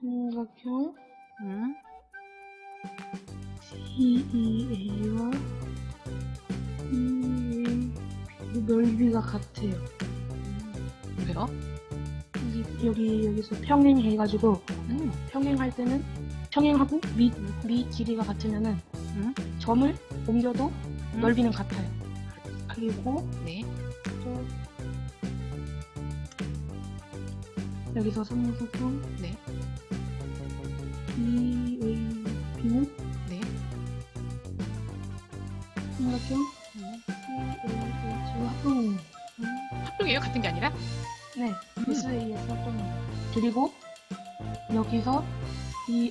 삼각형 응? CEA와 EA 넓이가 같아요. 왜요? 여기, 여기 여기서 평행해가지고 응. 평행할 때는 평행하고 밑, 밑 길이가 같으면은 응? 점을 옮겨도 응. 넓이는 같아요. 그리고 네. 또 여기서 삼각형 네. EAB는 네. 삼각형 응. CAH와 합동이에요. 합동이에요? 같은 게 아니라? 네, 음. SAS 합동이에요. 그리고 여기서 이,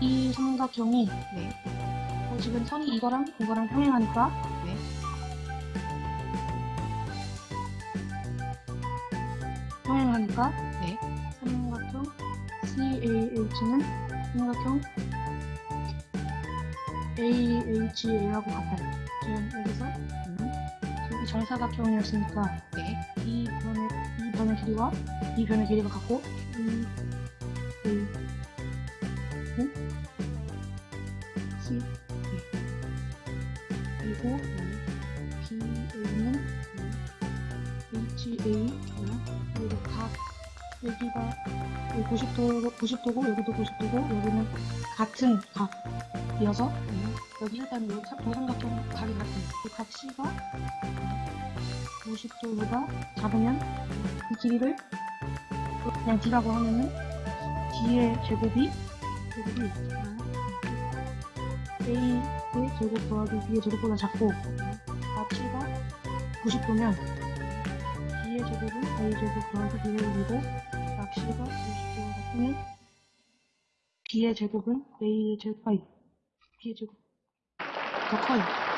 이 삼각형이 네. 어, 지금 선이 이거랑 이거랑 평행하니까 네. 평행하니까 네. 삼각형 CAH는 삼각형 AHA하고 같아요. 지금 여기서 응. 여기 정사각형이었으니까 네. 이 변의 이 변의 길이와 이 변의 길이가 같고 이 A 는 C 그리고 BA는 HA 그리고 각 여기가 90도 90도고 여기도 90도고 여기는 같은 각이어서 응. 여기 일단 여기 사- 도삼각형 각이 같은 그각 C가 90도보다 작으면 이 길이를 그냥 D라고 하면은 D의 제곱이 제곱이 A의 제곱 더하기 B의 제곱보다 작고 각 C가 90도면 D의 제곱은 A의 제곱 더하기 B의 제곱이고 각 C가 90도가 같으면 B의 제곱은? A의 제곱 아니 B의 제곱 더 커요.